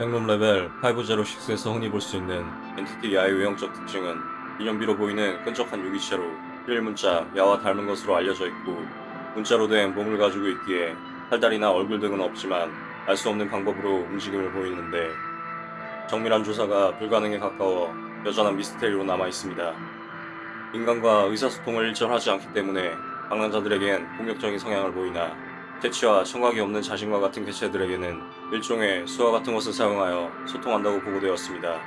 백룸 레벨 506에서 흔히 볼 수 있는 entity 야의 외형적 특징은 인형비로 보이는 끈적한 유기체로 일 문자 야와 닮은 것으로 알려져 있고 문자로 된 몸을 가지고 있기에 팔다리나 얼굴 등은 없지만 알 수 없는 방법으로 움직임을 보이는데 정밀한 조사가 불가능에 가까워 여전한 미스테리로 남아 있습니다. 인간과 의사소통을 일절하지 않기 때문에 방랑자들에겐 공격적인 성향을 보이나 퇴치와 청각이 없는 자신과 같은 개체들에게는 일종의 수화 같은 것을 사용하여 소통한다고 보고되었습니다.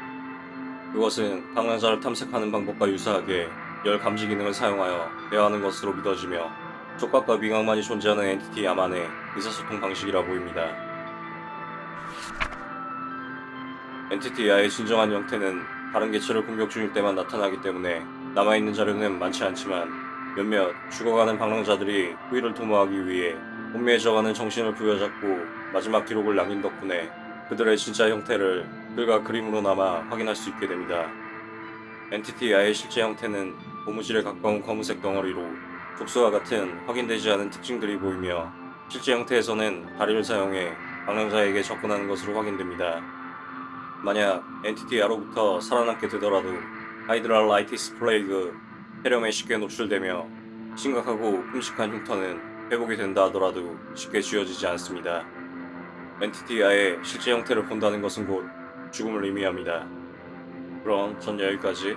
그것은 방랑자를 탐색하는 방법과 유사하게 열 감지 기능을 사용하여 대화하는 것으로 믿어지며 촉각과 미각만이 존재하는 엔티티 야만의 의사소통 방식이라 보입니다. 엔티티 야의 진정한 형태는 다른 개체를 공격 중일 때만 나타나기 때문에 남아있는 자료는 많지 않지만 몇몇 죽어가는 방랑자들이 후위를 도모하기 위해 혼미해져가는 정신을 부여잡고 마지막 기록을 남긴 덕분에 그들의 진짜 형태를 글과 그림으로 남아 확인할 수 있게 됩니다. 엔티티 야의 실제 형태는 고무줄에 가까운 검은색 덩어리로 독소와 같은 확인되지 않은 특징들이 보이며 실제 형태에서는 다리를 사용해 방랑자에게 접근하는 것으로 확인됩니다. 만약 엔티티 야로부터 살아남게 되더라도 Hydrolitis Plague 폐렴에 쉽게 노출되며 심각하고 끔찍한 흉터는 회복이 된다 하더라도 쉽게 지워지지 않습니다. entity 야의 실제 형태를 본다는 것은 곧 죽음을 의미합니다. 그럼 전 여기까지